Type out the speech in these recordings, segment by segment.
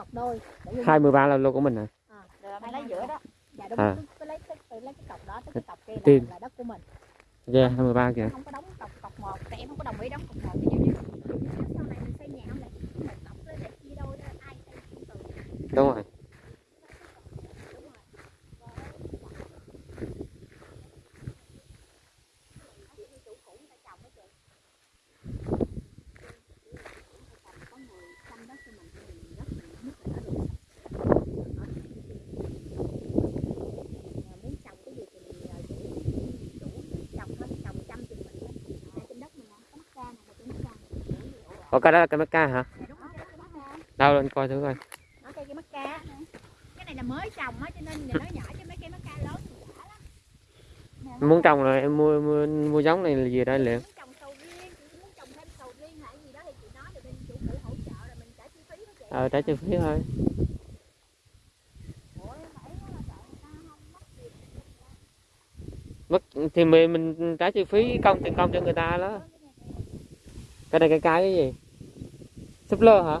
cọc đôi 23 là lô của mình hả? À, rồi mình lấy giữa đó. Dạ đúng, à. lấy cái lấy cái cọc đó cái cọc kia là, là đất của mình. Dạ yeah, 23 kìa. Không có đóng cọc cọc 1, em không có đồng ý đóng cọc 1. Có cái đó là cái mắc ca hả? Đâu lên coi thử coi. Nó cây cây mắc ca cái này là mới trồng á cho nên giờ nó nhỏ chứ mấy cây mắc ca lớn thì đã lắm. Nè, nó muốn trồng rồi em mua mua, mua giống này là gì đây liệu? ờ trả chi phí thôi. Mất thì mình mình trả chi phí công tiền công cho người ta đó. Cái này cái cái cái gì súp lơ hả?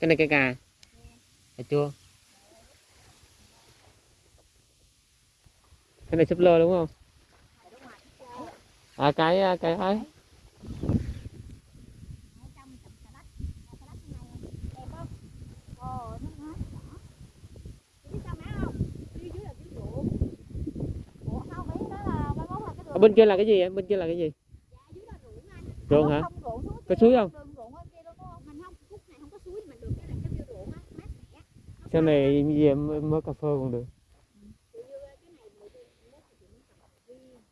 Cái này cái cà. Cà chua cái này súp lơ đúng không? À cái ấy mấy cái đường. bên kia là cái gì em? Bên kia là cái gì ruộng hả? Có suối không? sau này gì em mới cà phê còn được. Riêng,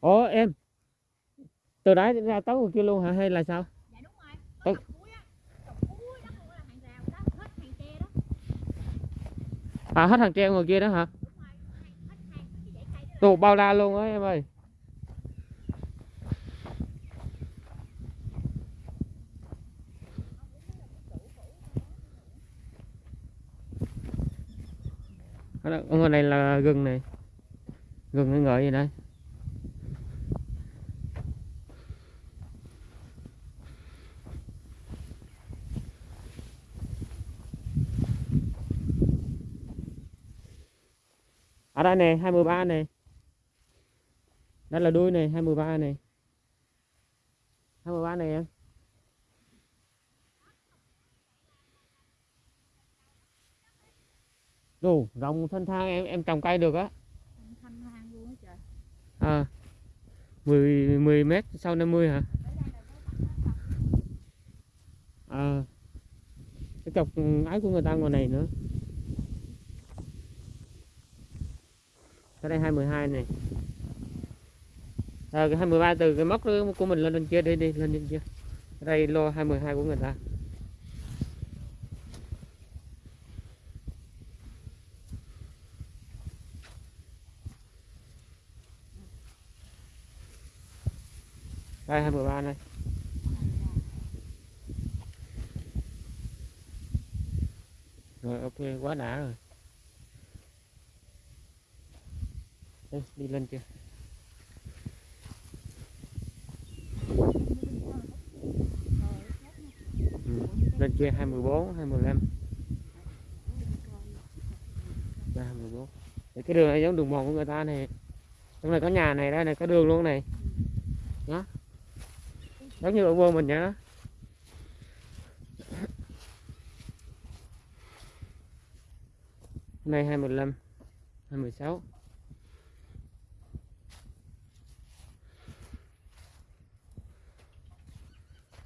ủa em từ đấy ra tới ngoài kia luôn hả hay là sao? Dạ đúng rồi, Ơ. có trồng cuối á, trồng cuối đó luôn á là hàng rào đó, hết hàng tre đó, à hết hàng treo ngoài kia đó hả? Tù bao la luôn á em ơi. Ở ngoài này là gừng này. Gừng ngợi gì đây? Ở đây này 23 này. Đây là đuôi này 23 này. 23 này em. Đồ, rộng thân thang em em trồng cây được á. Thanh thang luôn á trời. à 10 10 mét sau 50 hả? À cái chọc ái của người ta ngoài này nữa. Cái đây 212 này. À, cái 213 từ cái móc của mình lên bên kia đi đi lên bên kia. Đây lô 212 của người ta. Đây 213 này. Rồi ok quá đã rồi. Ê, đi lên kia. Ừ. lên kia 214 215 đây 214 Để cái đường này giống đường mòn của người ta này. Trong này có nhà này đây này có đường luôn này. Đó giống như ở quê mình vậy đó. Này 25 26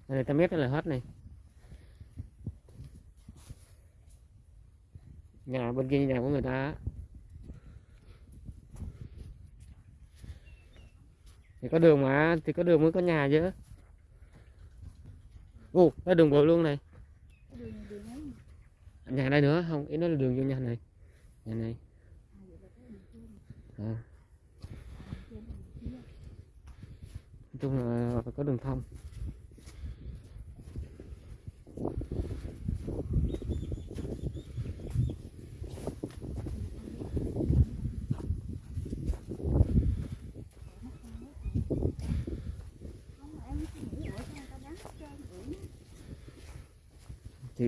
Đây ta mét là hết này. Nhà, bên kia nhà của người ta thì có đường mà, thì có đường mới có nhà chứ. Ồ, có đường bộ luôn này. Đường đường nhà đây nữa, không, ý nói là đường vô nhà này. Nhà này. À. nói chung là phải có đường thông.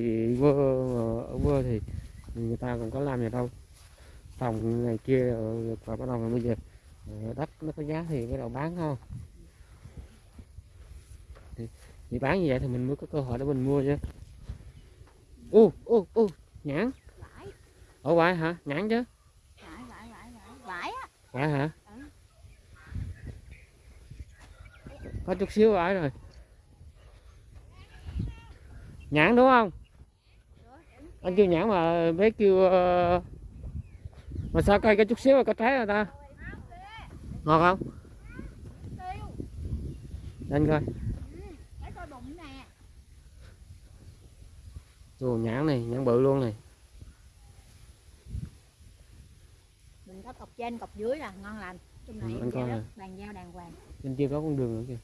Thì quê ở quê thì người ta còn có làm gì đâu. Trồng này kia rồi và bắt đầu bây giờ ờ, đất nó có giá thì bắt đầu bán không? Thì, thì bán như vậy thì mình mới có cơ hội để mình mua chứ. Ô ô ô nhãn. Vải. Ở ngoài hả? Nhãn chứ. Vải vải vải vải. Vải hả? Ừ. có chút xíu ở rồi. Nhãn đúng không anh kêu nhãn mà bé kêu ờ, mà sao cây có chút xíu có trái rồi ta? Ngọt không? Anh coi. Ồ, nhãn này nhãn bự luôn này. Mình có cọc trên cọc dưới là ngon lành. Trong này Ừ, anh coi bàn giao đàng hoàng bên kia có con đường nữa kìa.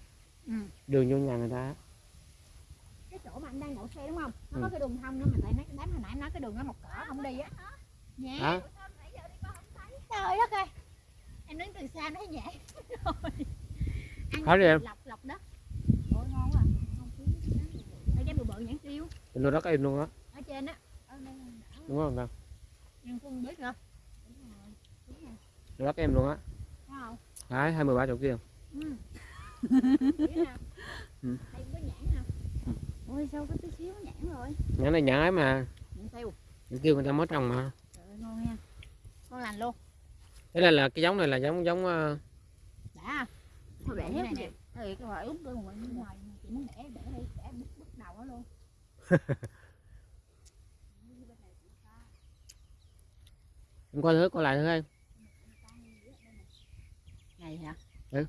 Ừ. đường vô nhà người ta chỗ mà anh đang đậu xe đúng không? Nó Ừ. có cái đường thông đó mà tại nói đám hồi nãy nói cái đường nó một cỏ không đi á. Nhẹ. Trời đất ơi. Em đứng từ xa nói nhẹ. Rồi. Ăn đi em. lọc lọc đất ôi ngon quá. Đây cái bự bự nhãn tiêu đó đất em luôn á. Ở trên á. Đúng không ta em không biết nữa rồi đất em luôn á. Thấy không? Đấy hai mươi ba chục kia ừ. Biết nè. Ừ. đây có nhãn nè ôi sao có tí xíu nhãn rồi? Nhãn này nhãn ấy mà. Nhãn tiêu nhãn kêu người ta mới trồng mà. Trời ơi ngon nha. Ngon lành luôn. Thế là là cái giống này là giống giống ờ, đã. Thôi để này nè. Thì cái loại úp bên ngoài chị muốn để để đi để bứt bứt đầu nó luôn. Em coi thử coi lại thử em này hả? Ừ.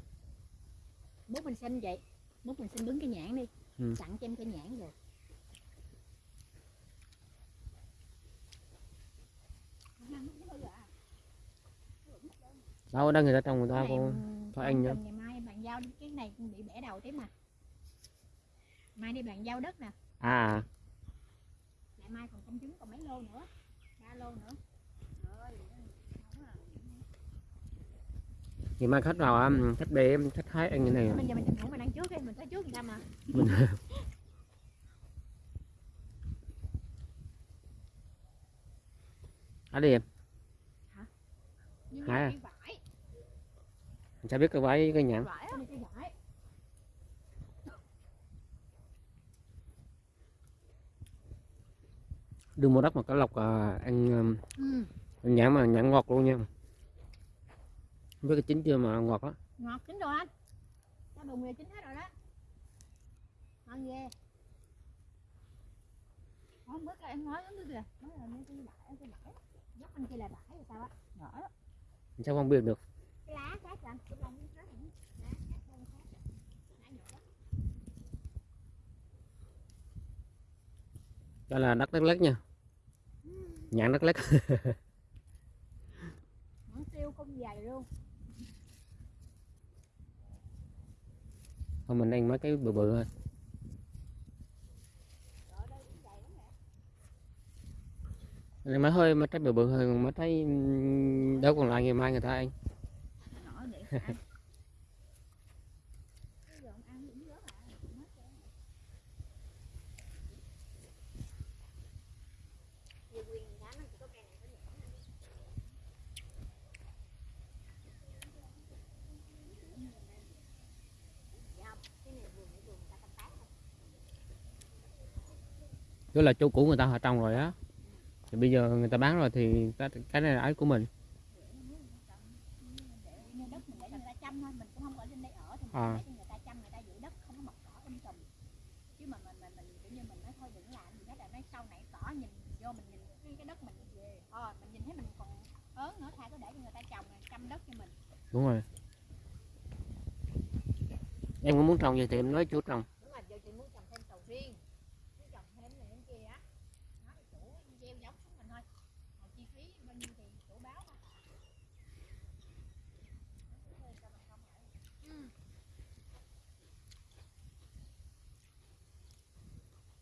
bút mình xin vậy. Bút mình xin đứng cái nhãn đi Ừ. sẵn cho em cái nhãn rồi. Đâu đây người ta trồng người ta cô có anh cần ngày mai bàn giao cái này cũng bị bẻ đầu tiếp mà. Mai đi bàn giao đất nè. À. Lại mai còn công chứng còn mấy lô nữa ba lô nữa Trời ơi, ngon à. Ngày mai khách vào um, khách để khách hái ăn cái này bây giờ mình thủ mình ăn trước đi mình tới trước người ta mà? Mình hái đi em. Hả? cái vải. Mình sao biết cái vải cái nhãn. Đưa mua đất mà có lộc à, ăn, um, ừ. ăn nhãn mà nhãn ngọt luôn nha không biết cái chín chưa mà ngọt á. Ngọt chín rồi anh. Cái bụng này chín hết rồi đó. Ngon ghê. Không biết là em nói như kìa. Nói là cái vải cái vải dốc anh kia là vải rồi sao á. Á. Mình sao không biết được. Cái lá khác anh. Lá khác bông khác lá nhỏ đó đó là đất lắc lắc nha. Nhãn đất lắc tiêu không dày luôn thôi, mình ăn mấy cái bự bự thôi. Ở Này mấy hơi mấy trái bự bự thôi mới thấy ừ, đâu còn lại ngày mai người ta ăn nhỏ để ăn Bây giờ ông ăn cũng rớt à mất rồi. Nhiều quyền giá nó chỉ có cây này có nhãn nè. Dạ không? Cái này vườn này vườn người ta canh tác thôi đó là chỗ cũ người ta họ trồng rồi á. Thì bây giờ người ta bán rồi thì cái cái này là ấy của mình. À. đúng rồi. Em cũng muốn trồng vậy thì em nói chú trồng trên đây ở thì mình À. để cho người ta chăm, người ta giữ đất không có mọc cỏ um tùm. Chứ mà mình mình mình kiểu như mình nói thôi đừng làm gì hết là nói sau này cỏ nhìn vô mình nhìn cái, cái đất mình về. Ờ, mình nhìn thấy mình còn ớn nữa thay cứ để cho người ta trồng chăm đất cho mình. đúng rồi em có muốn trồng gì thì em nói chú trồng Đúng rồi, giờ chị muốn trồng thêm sầu riêng. Muốn trồng thêm này thêm kia á. Nói với chủ gieo giống xuống mình thôi. Còn chi phí bao nhiêu thì chủ báo thôi. Ừ. được chưa có cần hái thêm vô không Nó, cái cây mà đang đứng là cây cà ri đó Cái cây như trái chum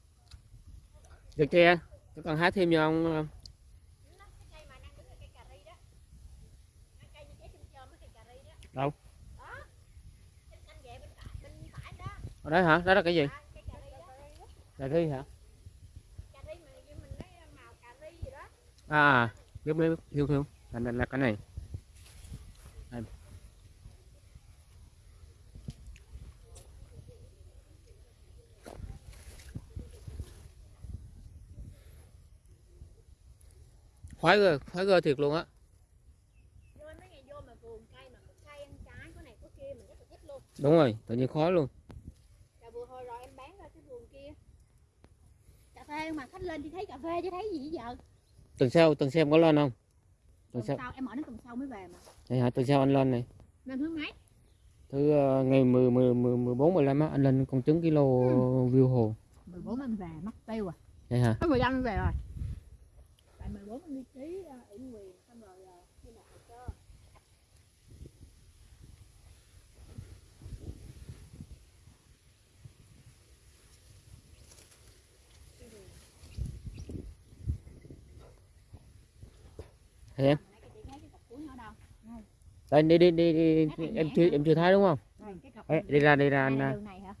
chôm cái cây cà ri đó Đâu? Đó. Trên canh vệ bên phải bên phải đó. Ở đấy hả? Đó là cái gì? Cà ri hả? À biết biết hiểu hiểu là, là cái này Đây. khoái cơ khoái cơ thiệt luôn á vô mấy ngày vô mà vườn cây mà một cây ăn trái có này kia mình rất là thích luôn. Đúng rồi tự nhiên khói luôn. Cà vừa hồi rồi em bán ra cái vườn kia. Cà phê mà khách lên thì thấy cà phê chứ thấy gì giờ. Tuần sau tuần sau em có lên không? Tuần Tuần sau. sau em ở đến tuần sau mới về mà. Vậy hả? Tuần sau anh lên này. Lên thứ mấy? Thứ ờ, ngày 10 10 10 14 15 á anh lên con trứng kilo view hồ. 14 em về mất tiêu à. Vậy hả? Có 15 em về rồi 14 em đi ký uh, ủy quyền xong rồi uh, đi nộp hồ sơ em? Đây đi đi đi, đi, em chưa em chưa thấy đúng không? Đây, cái cọc Ê, đi ra đi ra anh là à đường này hả?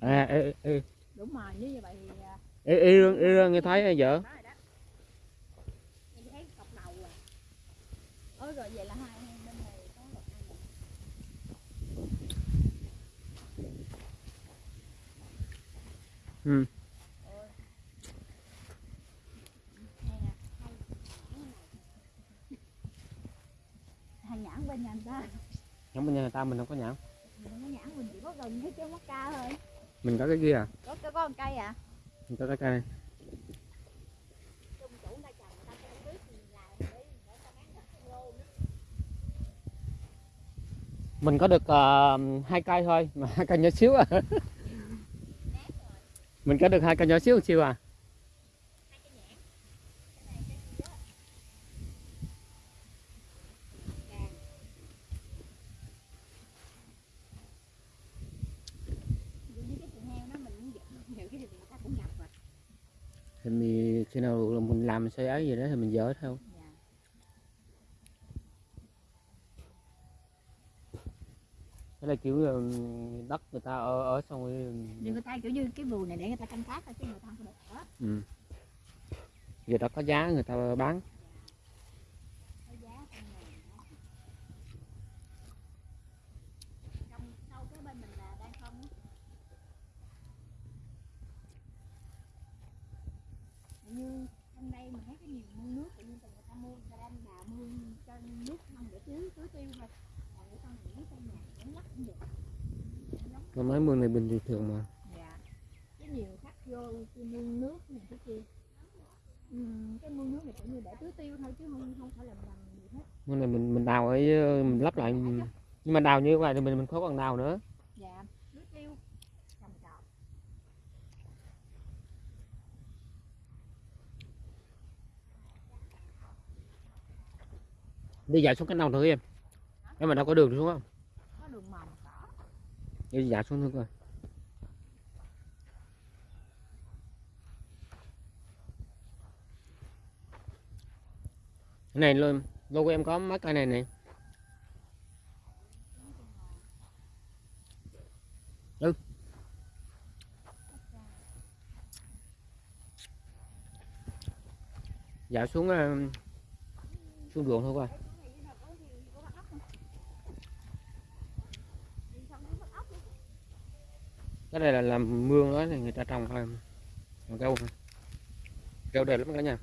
À, ê, ê, đúng rồi như vậy thì uh, ê, ê, ê, ê, nghe thấy vợ đó rồi đó em thấy cọc đầu rồi ôi rồi vậy là hai bên này có một hai này. Ừ. Ôi. Này nè, hai nhãn này. hai nhãn bên nhà người ta. Nhóm bên nhà người ta mình không có nhãn. Mình không có nhãn mình chỉ có gần cái mắc ca thôi. Mình có cái kia à? Có có, một cây à? Mình có cái cây. Này mình có được ờ, hai cây thôi mà hai cây nhỏ xíu à. Mình có được hai cây nhỏ xíu một xíu à hai cây nhãn cái này cái kia càng Ví dụ như cái thịt heo đó mình cũng dỡ nhiều cái thịt người ta cũng nhập rồi thì mình, khi nào mình làm xây ấy gì đó thì mình dỡ theo dạ. cái là kiểu đất người ta ở ở xong rồi nhưng người ta kiểu như cái vườn này để người ta canh tác thôi chứ người ta không có được ở ừ. giờ đó có giá người ta bán có giá trong này đó. trong sau cái bên mình là đang không á. như trong đây mình thấy cái nhiều mương nước mua đang đào mương cho nước không để tưới tưới tiêu thôi. Còn cái con nghĩ trong nhà cũng lắc cũng được. Mà mấy mương này bình thường mà. Dạ. Cái nhiều khách vô cái mương nước này cái kia. Ừ, cái mương nước này cũng như để tưới tiêu thôi chứ không không phải là làm gì hết. Mương này mình mình đào ấy mình lắp lại. Nhưng mà đào như vậy thì mình mình khó còn đào nữa dạ tưới tiêu trồng trọt đi dạo xuống cái nào thử em. Em mà đâu có đường xuống không? Có đường mòn cỏ đi dạo xuống thử coi. Cái này luôn lô của em có mấy cây này này? Ừ. Dạo xuống ờ, xuống ruộng thôi coi cái này là làm mương đó thì người ta trồng thôi. Trồng rau rau đẹp lắm cả nhà.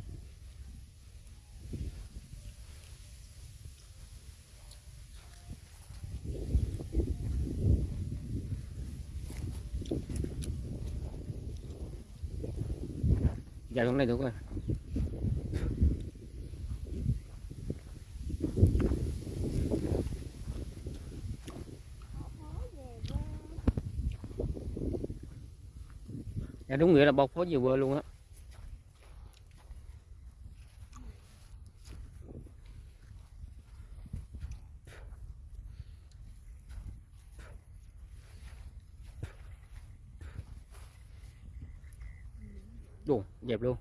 Đúng nghĩa là bọc có nhiều bơ luôn á. Đồ, đẹp luôn.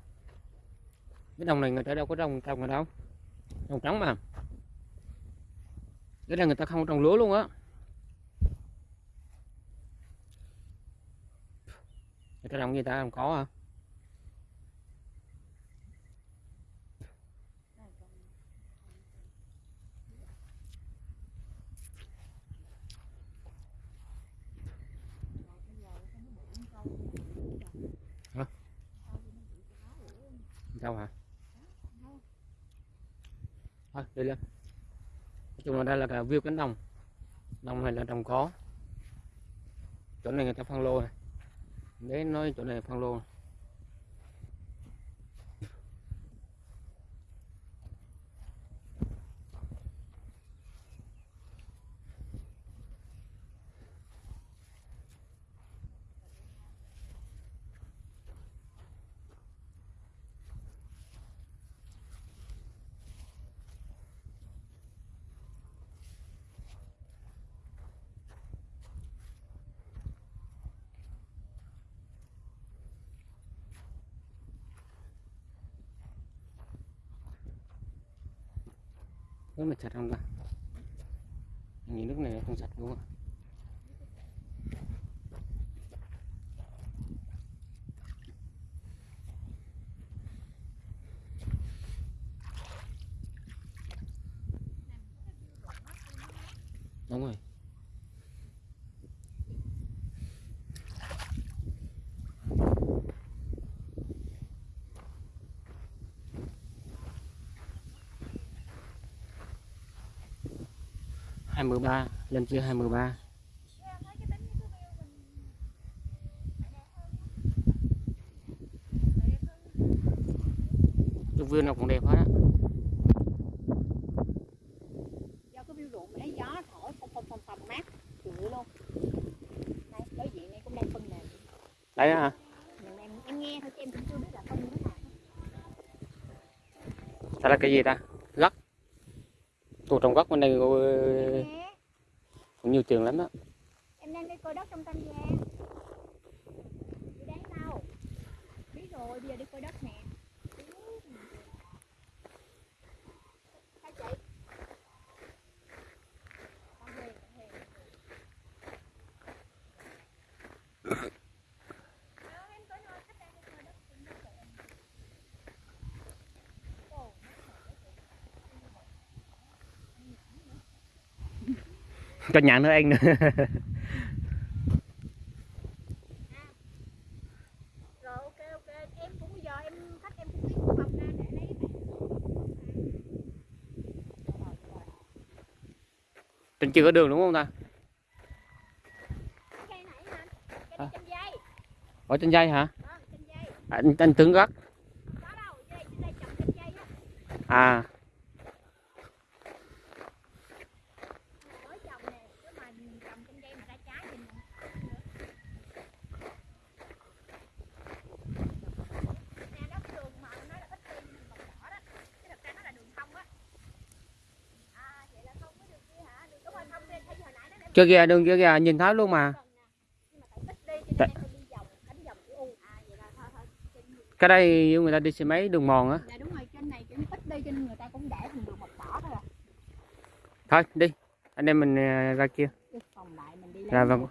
Cái đồng này người ta đâu có trồng trồng ở đâu? Trồng trắng mà. Cái này người ta không trồng lúa luôn á. Cái đồng gì ta? Không có hả? Đâu hả? Thôi, đi lên. Nói chung là đây là view cánh đồng. Đồng này là đồng có chỗ này người ta phân lô này để nói chỗ này phân lô. Nước này chặt không ta nhìn nước này không chặt đúng không? đúng rồi hai mươi ba lên chưa hai mươi ba. Cái view nào cũng đẹp hết á. Do cái view ruộng thấy gió thổi phong phong phong phong mát chịu luôn. Đây đối diện này cũng đang phân nè đấy hả? Em, nghe thôi chứ em cũng chưa biết là phân như thế nào. Đó là cái gì ta? Gấc tù trồng gấc bên đây cũng nhiều trường lắm đó em đang đi coi đất trong Tam Giang đi đáng đâu? Biết rồi, bây giờ đi coi đất nè Hai chị Con Huyền, con Huyền. Ờ, em coi nói khách đang đi coi đất trong đất của em. Ồ, cho nhãn nữa anh nữa rồi ok ok em cũng bây giờ em khách em cũng biết phòng ra để lấy bạn. Trên chưa có đường đúng không ta? À. ở trên dây hả? Trên dây. Anh, anh tướng gấc có đâu dây trên đây trồng trên dây á à mới trồng nè chứ mà trồng trên dây mà ra trái thì mình nè đất đường mà nó là ít đi mình bọc đỏ đó chứ thật ra nó là đường thông á à vậy là không có đường kia hả đường đúng rồi thông đi thấy hồi nãy nó để chưa kìa đường kia kìa nhìn thấy luôn mà. Tại à cái đây người ta đi xe máy đường mòn á. Dạ đúng rồi trên này kiểu ít đi cho nên người ta cũng để thành đường màu đỏ thôi à. Thôi đi anh em mình ờ, ra kia. Phòng lại mình đi Dạ lấy vâng.